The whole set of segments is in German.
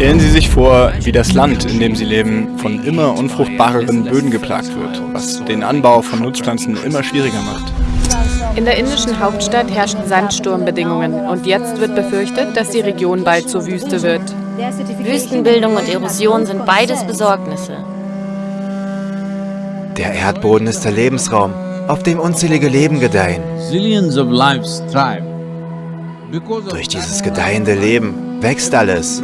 Stellen Sie sich vor, wie das Land, in dem Sie leben, von immer unfruchtbareren Böden geplagt wird, was den Anbau von Nutzpflanzen immer schwieriger macht. In der indischen Hauptstadt herrschen Sandsturmbedingungen und jetzt wird befürchtet, dass die Region bald zur Wüste wird. Wüstenbildung und Erosion sind beides Besorgnisse. Der Erdboden ist der Lebensraum, auf dem unzählige Leben gedeihen. Durch dieses gedeihende Leben wächst alles.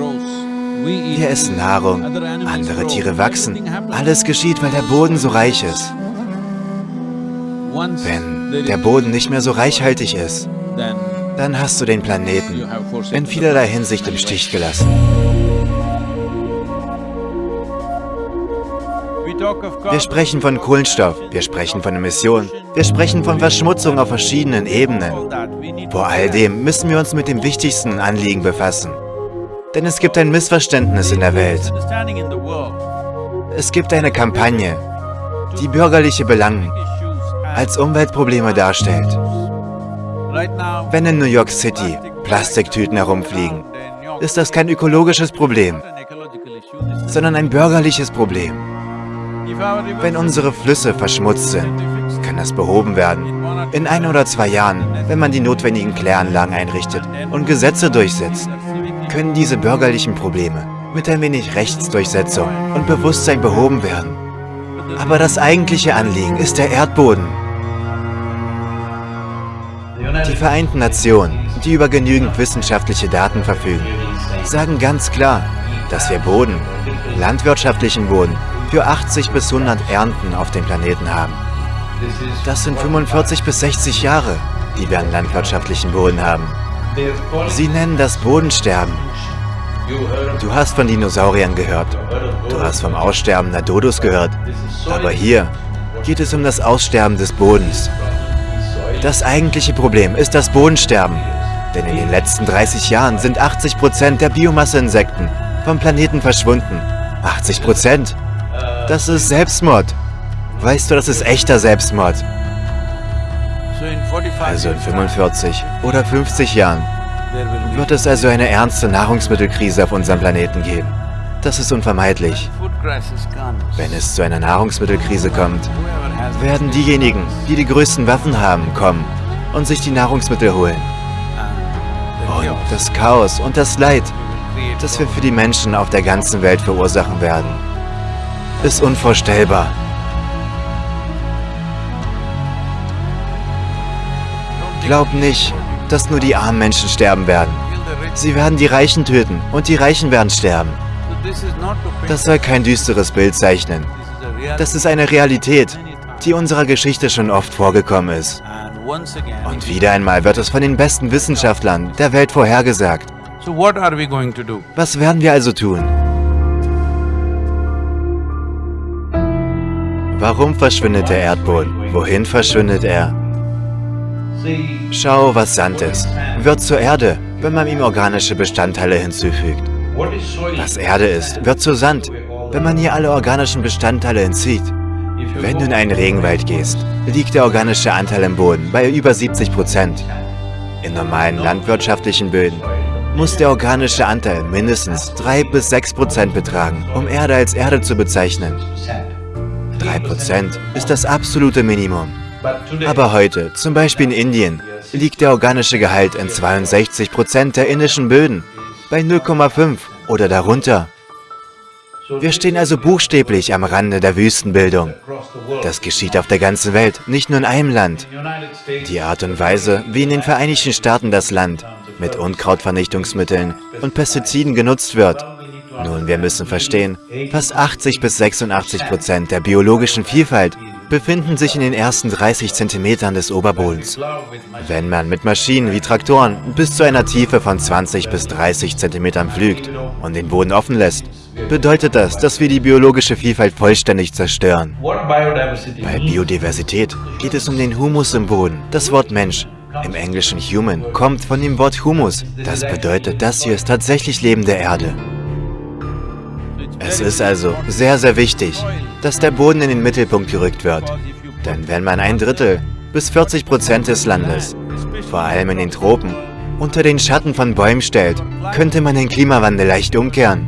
Wir essen Nahrung, andere Tiere wachsen. Alles geschieht, weil der Boden so reich ist. Wenn der Boden nicht mehr so reichhaltig ist, dann hast du den Planeten in vielerlei Hinsicht im Stich gelassen. Wir sprechen von Kohlenstoff, wir sprechen von Emissionen, wir sprechen von Verschmutzung auf verschiedenen Ebenen. Vor all dem müssen wir uns mit dem wichtigsten Anliegen befassen. Denn es gibt ein Missverständnis in der Welt. Es gibt eine Kampagne, die bürgerliche Belangen als Umweltprobleme darstellt. Wenn in New York City Plastiktüten herumfliegen, ist das kein ökologisches Problem, sondern ein bürgerliches Problem. Wenn unsere Flüsse verschmutzt sind, kann das behoben werden. In ein oder zwei Jahren, wenn man die notwendigen Kläranlagen einrichtet und Gesetze durchsetzt, können diese bürgerlichen Probleme mit ein wenig Rechtsdurchsetzung und Bewusstsein behoben werden. Aber das eigentliche Anliegen ist der Erdboden. Die Vereinten Nationen, die über genügend wissenschaftliche Daten verfügen, sagen ganz klar, dass wir Boden, landwirtschaftlichen Boden, für 80 bis 100 Ernten auf dem Planeten haben. Das sind 45 bis 60 Jahre, die wir an landwirtschaftlichen Boden haben. Sie nennen das Bodensterben. Du hast von Dinosauriern gehört. Du hast vom Aussterben der Dodos gehört. Aber hier geht es um das Aussterben des Bodens. Das eigentliche Problem ist das Bodensterben. Denn in den letzten 30 Jahren sind 80% der Biomasseinsekten vom Planeten verschwunden. 80%? Das ist Selbstmord. Weißt du, das ist echter Selbstmord. Also in 45 oder 50 Jahren wird es also eine ernste Nahrungsmittelkrise auf unserem Planeten geben. Das ist unvermeidlich. Wenn es zu einer Nahrungsmittelkrise kommt, werden diejenigen, die die größten Waffen haben, kommen und sich die Nahrungsmittel holen. Und das Chaos und das Leid, das wir für die Menschen auf der ganzen Welt verursachen werden, ist unvorstellbar. Glaub nicht, dass nur die armen Menschen sterben werden. Sie werden die Reichen töten und die Reichen werden sterben. Das soll kein düsteres Bild zeichnen. Das ist eine Realität, die unserer Geschichte schon oft vorgekommen ist. Und wieder einmal wird es von den besten Wissenschaftlern der Welt vorhergesagt. Was werden wir also tun? Warum verschwindet der Erdboden? Wohin verschwindet er? Schau, was Sand ist. Wird zur Erde, wenn man ihm organische Bestandteile hinzufügt. Was Erde ist, wird zu Sand, wenn man hier alle organischen Bestandteile entzieht. Wenn du in einen Regenwald gehst, liegt der organische Anteil im Boden bei über 70 Prozent. In normalen landwirtschaftlichen Böden muss der organische Anteil mindestens 3 bis 6 Prozent betragen, um Erde als Erde zu bezeichnen. 3% ist das absolute Minimum. Aber heute, zum Beispiel in Indien, liegt der organische Gehalt in 62% der indischen Böden, bei 0,5 oder darunter. Wir stehen also buchstäblich am Rande der Wüstenbildung. Das geschieht auf der ganzen Welt, nicht nur in einem Land. Die Art und Weise, wie in den Vereinigten Staaten das Land mit Unkrautvernichtungsmitteln und Pestiziden genutzt wird, nun, wir müssen verstehen, fast 80 bis 86 Prozent der biologischen Vielfalt befinden sich in den ersten 30 Zentimetern des Oberbodens. Wenn man mit Maschinen wie Traktoren bis zu einer Tiefe von 20 bis 30 Zentimetern pflügt und den Boden offen lässt, bedeutet das, dass wir die biologische Vielfalt vollständig zerstören. Bei Biodiversität geht es um den Humus im Boden. Das Wort Mensch, im Englischen Human, kommt von dem Wort Humus. Das bedeutet, das hier ist tatsächlich lebende Erde. Es ist also sehr, sehr wichtig, dass der Boden in den Mittelpunkt gerückt wird. Denn wenn man ein Drittel bis 40 Prozent des Landes, vor allem in den Tropen, unter den Schatten von Bäumen stellt, könnte man den Klimawandel leicht umkehren.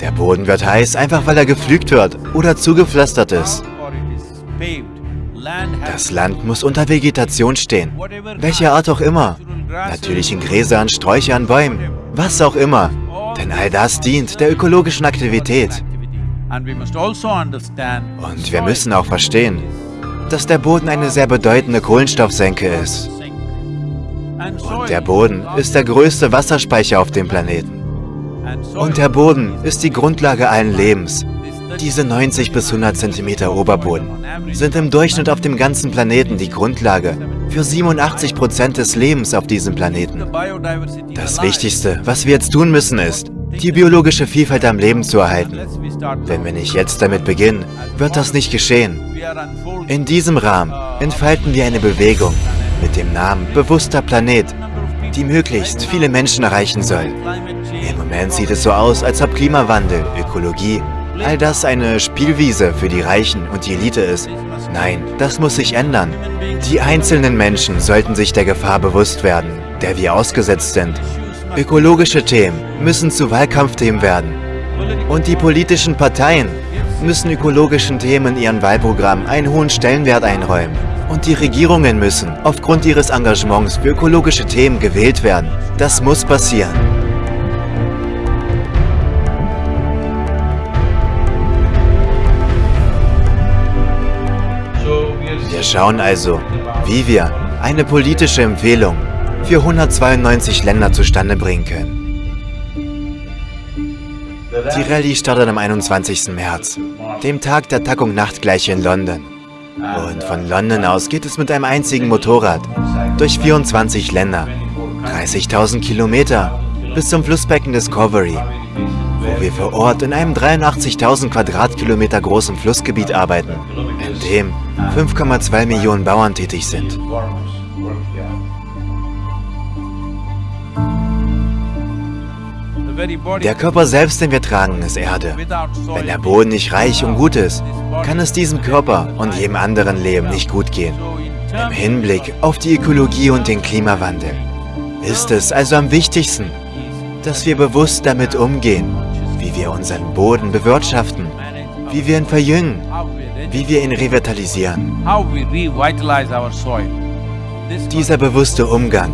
Der Boden wird heiß, einfach weil er gepflügt wird oder zugepflastert ist. Das Land muss unter Vegetation stehen, welcher Art auch immer. Natürlichen Gräsern, Sträuchern, Bäumen, was auch immer. Denn all das dient der ökologischen Aktivität. Und wir müssen auch verstehen, dass der Boden eine sehr bedeutende Kohlenstoffsenke ist. Und der Boden ist der größte Wasserspeicher auf dem Planeten. Und der Boden ist die Grundlage allen Lebens. Diese 90 bis 100 cm Oberboden sind im Durchschnitt auf dem ganzen Planeten die Grundlage für 87 Prozent des Lebens auf diesem Planeten. Das Wichtigste, was wir jetzt tun müssen, ist, die biologische Vielfalt am Leben zu erhalten. Wenn wir nicht jetzt damit beginnen, wird das nicht geschehen. In diesem Rahmen entfalten wir eine Bewegung mit dem Namen Bewusster Planet, die möglichst viele Menschen erreichen soll. Im Moment sieht es so aus, als ob Klimawandel, Ökologie, all das eine Spielwiese für die Reichen und die Elite ist. Nein, das muss sich ändern. Die einzelnen Menschen sollten sich der Gefahr bewusst werden, der wir ausgesetzt sind. Ökologische Themen müssen zu Wahlkampfthemen werden. Und die politischen Parteien müssen ökologischen Themen in ihren Wahlprogrammen einen hohen Stellenwert einräumen. Und die Regierungen müssen aufgrund ihres Engagements für ökologische Themen gewählt werden. Das muss passieren. Wir schauen also, wie wir eine politische Empfehlung für 192 Länder zustande bringen können. Die Rallye startet am 21. März, dem Tag der Tag- und Nachtgleiche in London. Und von London aus geht es mit einem einzigen Motorrad durch 24 Länder, 30.000 Kilometer bis zum Flussbecken Discovery, wo wir vor Ort in einem 83.000 Quadratkilometer großen Flussgebiet arbeiten, in dem 5,2 Millionen Bauern tätig sind. Der Körper selbst, den wir tragen, ist Erde. Wenn der Boden nicht reich und gut ist, kann es diesem Körper und jedem anderen Leben nicht gut gehen. Im Hinblick auf die Ökologie und den Klimawandel ist es also am wichtigsten, dass wir bewusst damit umgehen, wie wir unseren Boden bewirtschaften, wie wir ihn verjüngen, wie wir ihn revitalisieren. Dieser bewusste Umgang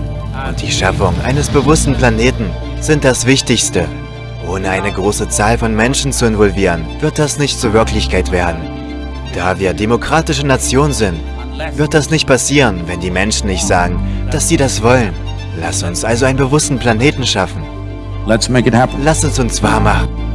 und die Schaffung eines bewussten Planeten sind das Wichtigste. Ohne eine große Zahl von Menschen zu involvieren, wird das nicht zur Wirklichkeit werden. Da wir demokratische Nation sind, wird das nicht passieren, wenn die Menschen nicht sagen, dass sie das wollen. Lass uns also einen bewussten Planeten schaffen. Let's make it happen. Lass es uns wahr machen.